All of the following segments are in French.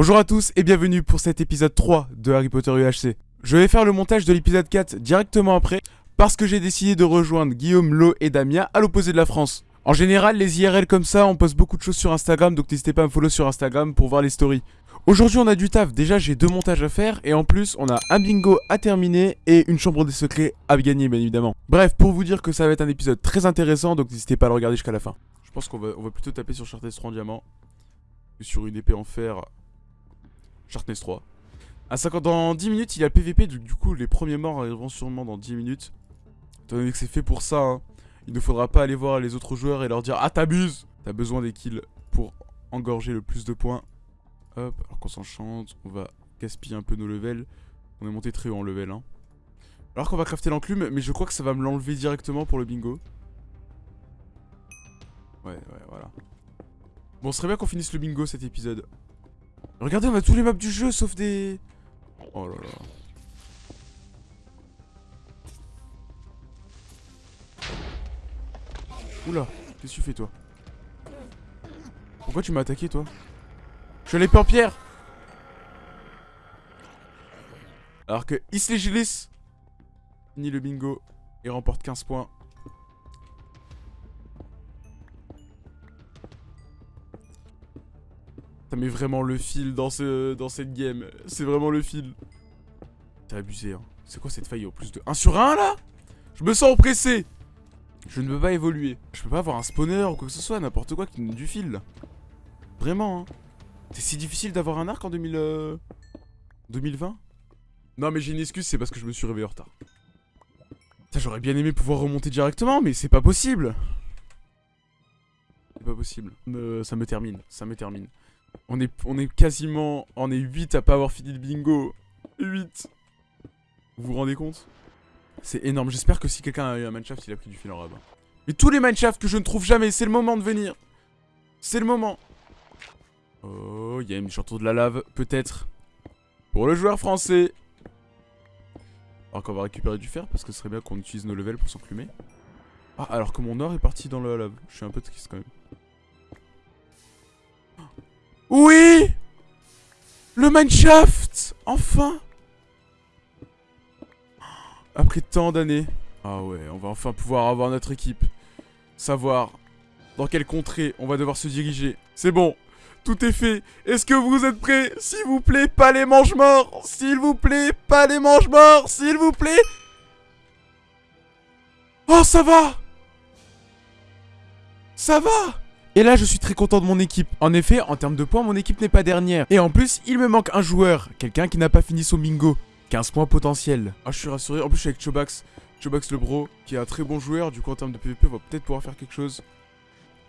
Bonjour à tous et bienvenue pour cet épisode 3 de Harry Potter UHC. Je vais faire le montage de l'épisode 4 directement après parce que j'ai décidé de rejoindre Guillaume, Lo et Damien à l'opposé de la France. En général, les IRL comme ça, on poste beaucoup de choses sur Instagram, donc n'hésitez pas à me follow sur Instagram pour voir les stories. Aujourd'hui, on a du taf. Déjà, j'ai deux montages à faire et en plus, on a un bingo à terminer et une chambre des secrets à gagner, bien évidemment. Bref, pour vous dire que ça va être un épisode très intéressant, donc n'hésitez pas à le regarder jusqu'à la fin. Je pense qu'on va, plutôt taper sur Sharpness 3 en diamant sur une épée en fer Sharpness 3. À 50, dans 10 minutes, il y a le PVP, donc du coup, les premiers morts arriveront sûrement dans 10 minutes. Étant donné que c'est fait pour ça, hein, il ne faudra pas aller voir les autres joueurs et leur dire Ah, t'abuses T'as besoin des kills pour engorger le plus de points. Hop, alors qu'on s'enchante, on va gaspiller un peu nos levels. On est monté très haut en level. Hein. Alors qu'on va crafter l'enclume, mais je crois que ça va me l'enlever directement pour le bingo. Ouais, ouais, voilà. Bon, ce serait bien qu'on finisse le bingo cet épisode. Regardez, on a tous les maps du jeu sauf des... Oh là là. Oula, qu'est-ce que tu fais toi? Pourquoi tu m'as attaqué toi? Je suis l'épée en pierre Alors que Isley Gilis finit le bingo et remporte 15 points. Ça met vraiment le fil dans, ce, dans cette game. C'est vraiment le fil. C'est abusé, hein. C'est quoi cette faille au plus de 1 sur 1 là? Je me sens oppressé Je ne peux pas évoluer. Je peux pas avoir un spawner ou quoi que ce soit, n'importe quoi qui me donne du fil. Vraiment, hein. C'est si difficile d'avoir un arc en 2000, 2020 Non mais j'ai une excuse, c'est parce que je me suis réveillé en retard. J'aurais bien aimé pouvoir remonter directement, mais c'est pas possible C'est pas possible. ça me termine, ça me termine. On est, on est quasiment... On est 8 à pas avoir fini le bingo. 8. Vous vous rendez compte? C'est énorme. J'espère que si quelqu'un a eu un mineshaft, il a pris du fil en rab. Mais tous les mineshafts que je ne trouve jamais, c'est le moment de venir. C'est le moment. Oh, il y a une chanteau de la lave, peut-être. Pour le joueur français. Alors qu'on va récupérer du fer, parce que ce serait bien qu'on utilise nos levels pour s'enclumer. Ah, alors que mon or est parti dans la lave. Je suis un peu triste quand même. Oui Le mineshaft Enfin Après tant d'années. Ah ouais, on va enfin pouvoir avoir notre équipe. Savoir dans quelle contrée on va devoir se diriger. C'est bon, tout est fait. Est-ce que vous êtes prêts? S'il vous plaît, pas les mange-morts S'il vous plaît, pas les mange-morts S'il vous plaît Oh, ça va Ça va et là, je suis très content de mon équipe. En effet, en termes de points, mon équipe n'est pas dernière. Et en plus, il me manque un joueur. Quelqu'un qui n'a pas fini son bingo. 15 points potentiels. Ah, je suis rassuré. En plus, je suis avec Chobax. Chobax le bro, qui est un très bon joueur. Du coup, en termes de PVP, on va peut-être pouvoir faire quelque chose.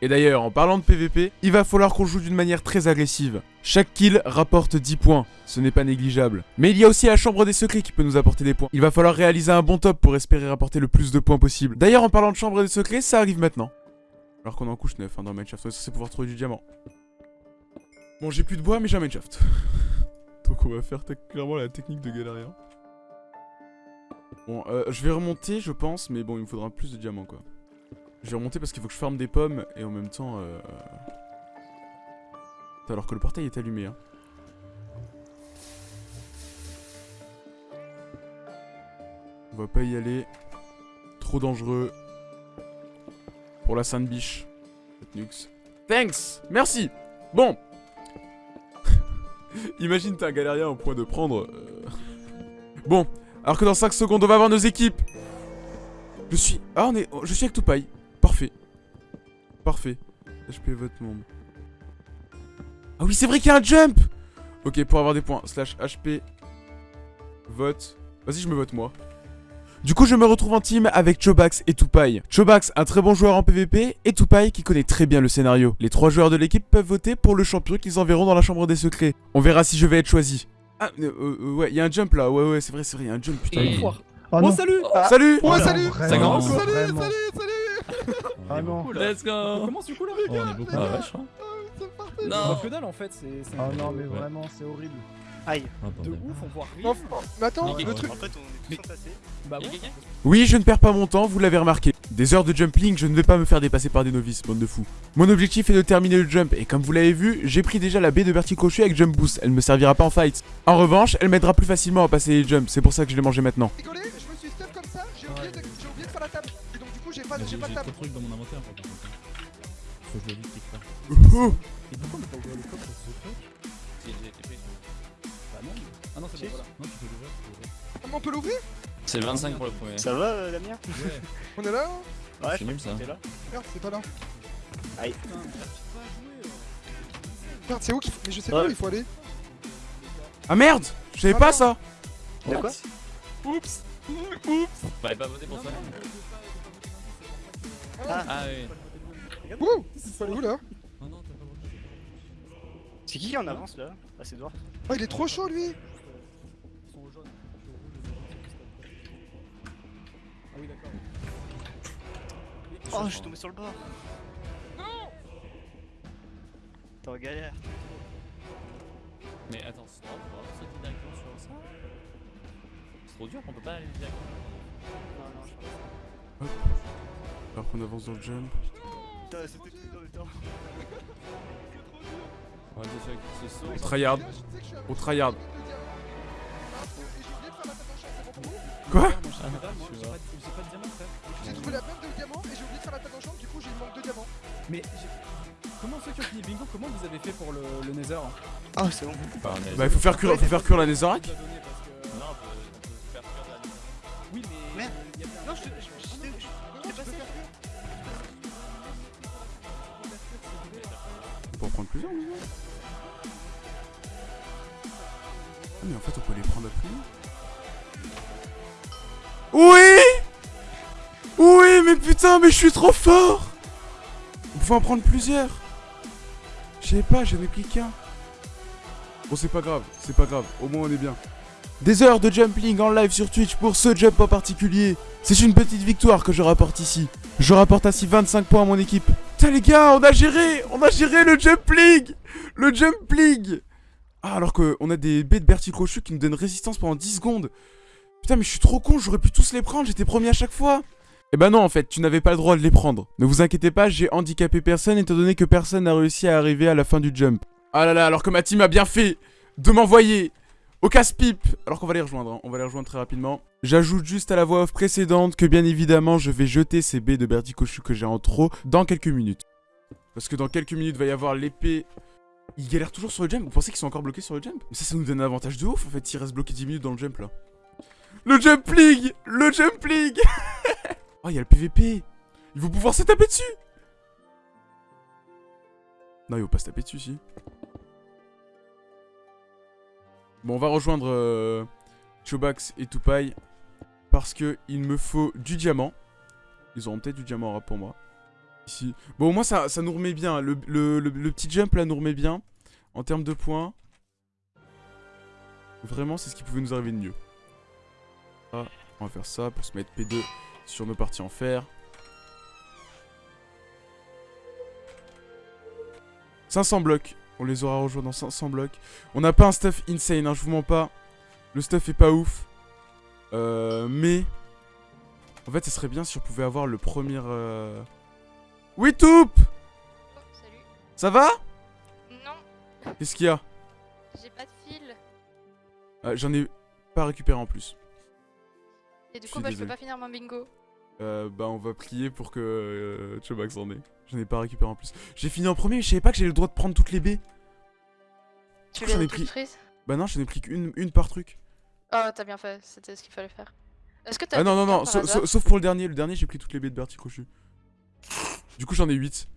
Et d'ailleurs, en parlant de PVP, il va falloir qu'on joue d'une manière très agressive. Chaque kill rapporte 10 points, ce n'est pas négligeable. Mais il y a aussi la chambre des secrets qui peut nous apporter des points. Il va falloir réaliser un bon top pour espérer rapporter le plus de points possible. D'ailleurs, en parlant de chambre des secrets, ça arrive maintenant. Alors qu'on en couche 9 hein, dans Mineshaft, on est pouvoir trouver du diamant. Bon, j'ai plus de bois, mais j'ai un Mineshaft. Donc on va faire clairement la technique de galérien. Bon, euh, je vais remonter, je pense, mais bon, il me faudra plus de diamants, quoi. Je vais remonter parce qu'il faut que je farme des pommes, et en même temps... Euh... Alors que le portail est allumé, hein. On va pas y aller. Trop dangereux. Pour la Sainte Biche. Nux. Thanks Merci Bon Imagine t'es un galérien au point de prendre... Euh, bon, alors que dans 5 secondes, on va avoir nos équipes Je suis... Ah, on est... Je suis avec Tupai. Parfait. Parfait. HP vote monde. Ah oui, c'est vrai qu'il y a un jump Ok, pour avoir des points. Slash HP. Vote. Vas-y, je me vote moi. Du coup, je me retrouve en team avec Chobax et Tupai. Chobax, un très bon joueur en PvP, et Tupai qui connaît très bien le scénario. Les trois joueurs de l'équipe peuvent voter pour le champion qu'ils enverront dans la chambre des secrets. On verra si je vais être choisi. Ah, euh, euh, ouais, il y a un jump là, ouais, ouais, c'est vrai, c'est vrai, il y a un jump, putain. Oh, oh, salut Salut. Oh, salut. Ça commence. Salut, salut, salut. Ah non. Let's go. On commence du coup là oh, On est beaucoup. Ah ouais, je crois. Non. Que dalle en fait, c'est... Oh non mais vraiment, c'est horrible. Aïe. De ouf, on voit rien. Mais attends, le truc. En fait, on est tous entassés. Bah bon. Oui, je ne perds pas mon temps, vous l'avez remarqué. Des heures de jumpling, je ne vais pas me faire dépasser par des novices, bande de fous. Mon objectif est de terminer le jump, et comme vous l'avez vu, j'ai pris déjà la baie de Bertie Crochet avec Jump Boost, elle me servira pas en fight. En revanche, elle m'aidera plus facilement à passer les jumps, c'est pour ça que je l'ai mangé maintenant. Rigolé, je me suis stuff comme ça, j'ai oublié, de... j'ai oublié de faire la table. Et donc du coup, j'ai pas, Mais j'ai J'ai pas de j'ai table. trop de trucs dans mon inventaire. par contre. Faut que je le dise quelque part. Et pourquoi on pas ouvrir le coffre sur ce truc Bah non. Ah non, c'est bon, voilà. Non, tu peux l'ouvrir. tu peux l'ouvrir. Ah, on peut l'ouvrir C'est 25 pour le premier. Ça va, euh, Damien? Ouais, On est là hein? Ouais, c'est nul ça. là. Merde, c'est pas là. Aïe. Merde, c'est où qu'il faut. Mais je sais pas où il faut aller. Ah merde Je savais Ah pas ça De quoi? Oups Fallait pas voter pour ça Ah. Ah oui. Ouh faut aller où là? Non, non, t'as pas voté. C'est qui qui en avance là? Ah, c'est Edouard. Oh, il est trop chaud lui Ils sont au jaune. Ah oui, d'accord. Oh, je suis tombé sur le bord. Non T'es en galère. Mais attends, c'est pas grave, on va sauter directement sur ça. C'est trop dur, on peut pas aller directement. Non, non, je Alors qu'on avance dans le jump. Putain, c'était tout dans le temps. On saut. On tryhard. Tryhard. Pour Quoi j'ai diamant, trouvé la même de diamants et j'ai oublié de faire la table en chambre, du coup j'ai manque de diamants. Mais comment ceux qui ont fini bingo, comment vous avez fait pour le, le Nether Ah, c'est bon. Bah, Bah il faut faire cuire, faut faire cuire la Netherrack. Lumière. Oui, mais. Merde. Non, je te. passé. En prendre plusieurs, Ah mais en fait on peut les prendre plus Oui Oui mais putain mais je suis trop fort On pouvait en prendre plusieurs Je sais pas, j'en ai pris qu'un. Bon c'est pas grave, c'est pas grave, au moins on est bien. Des heures de jumping en live sur Twitch pour ce jump en particulier. C'est une petite victoire que je rapporte ici. Je rapporte ainsi 25 points à mon équipe. Putain les gars, on a géré On a géré le Jump League Le Jump League Ah alors qu'on a des baies de Bertie Crochu qui nous donnent résistance pendant 10 secondes. Putain mais je suis trop con, j'aurais pu tous les prendre, j'étais premier à chaque fois. Eh bah non en fait, tu n'avais pas le droit de les prendre. Ne vous inquiétez pas, j'ai handicapé personne étant donné que personne n'a réussi à arriver à la fin du jump. Ah là là, alors que ma team a bien fait de m'envoyer au casse-pipe Alors qu'on va les rejoindre, hein, on va les rejoindre très rapidement. J'ajoute juste à la voix off précédente que bien évidemment je vais jeter ces baies de Bertie Cochu que j'ai en trop dans quelques minutes. Parce que dans quelques minutes va y avoir l'épée. Ils galèrent toujours sur le jump, vous pensez qu'ils sont encore bloqués sur le jump? Mais ça, ça nous donne un avantage de ouf en fait s'ils restent bloqués 10 minutes dans le jump là. Le Jump League Le Jump League Oh, il y a le PVP Ils vont pouvoir se taper dessus Non, ils vont pas se taper dessus, si. Bon, on va rejoindre euh, Chobax et Tupai parce que il me faut du diamant. Ils auront peut-être du diamant en rap pour moi. Bon, au moins, ça, ça nous remet bien. Le, le- le- petit jump là nous remet bien. En termes de points. Vraiment, c'est ce qui pouvait nous arriver de mieux. Ah, on va faire ça pour se mettre P2 sur nos parties en fer. 500 blocs. On les aura rejoints dans 500 blocs. On n'a pas un stuff insane, hein, je vous mens pas. Le stuff est pas ouf. Euh, mais... En fait, ce serait bien si on pouvait avoir le premier... Euh... Oui, Toup Oh, salut. Ça va Non, Qu'est-ce qu'il y a j'ai pas de fil. Ah, J'en ai pas récupéré en plus. Et du coup, bah, je peux pas finir mon bingo. Euh, bah, on va prier pour que euh, Chobax en ait. J'en ai pas récupéré en plus. J'ai fini en premier, mais je savais pas que j'avais le droit de prendre toutes les baies. Tu j'en ai les pris- frises Bah non, j'en ai pris qu'une une par truc. Oh, t'as bien fait, c'était ce qu'il fallait faire. Est-ce que t'as Ah non, non, non, sa- sa- sauf pour le dernier. Le dernier, j'ai pris toutes les baies de Bertie Crochu. Du coup, j'en ai 8.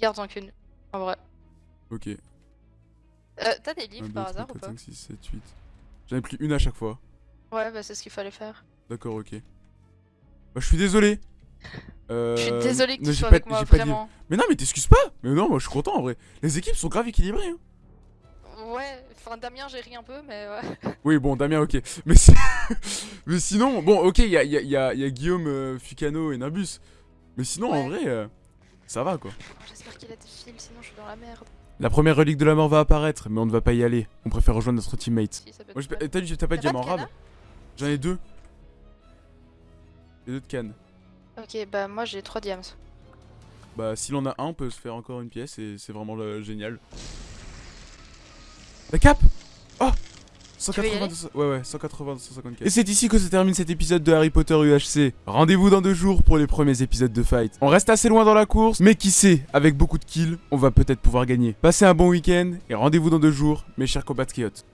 Garde-en qu'une, en vrai. Ok. 1, Euh, t'as des livres 2, par 3, hasard 4, ou pas 5, 6, 7, 8. J'en ai pris une à chaque fois. Ouais, bah c'est ce qu'il fallait faire. D'accord, ok. Bah, je suis désolé. Euh, Je suis désolée que mais tu sois pas- avec moi, vraiment. Mais non, mais t'excuses pas. Mais non, moi, je suis content en vrai. Les équipes sont grave équilibrées. hein. Ouais, enfin Damien, j'ai ri un peu, mais ouais. Oui, bon, Damien, ok. Mais, si- mais sinon, bon, ok, il y a, y a- y a- y a Guillaume, euh, Fucano et Nabus. Mais sinon, en vrai, euh, ça va quoi. J'espère qu'il a des fils, sinon je suis dans la merde. La première relique de la mort va apparaître, mais on ne va pas y aller. On préfère rejoindre notre teammate. Si. T'as t'as pas de diamant canne J'en ai deux. J'ai deux de cannes. Ok, bah moi j'ai 3 diams. Bah, s'il en a un, on peut se faire encore une pièce et c'est vraiment euh, génial. La cape 180, aller? 200 ouais ouais, 180, 254. Et c'est ici que se termine cet épisode de Harry Potter UHC. Rendez-vous dans deux jours pour les premiers épisodes de Fight. On reste assez loin dans la course, mais qui sait, avec beaucoup de kills, on va peut-être pouvoir gagner. Passez un bon week-end et rendez-vous dans deux jours, mes chers compatriotes.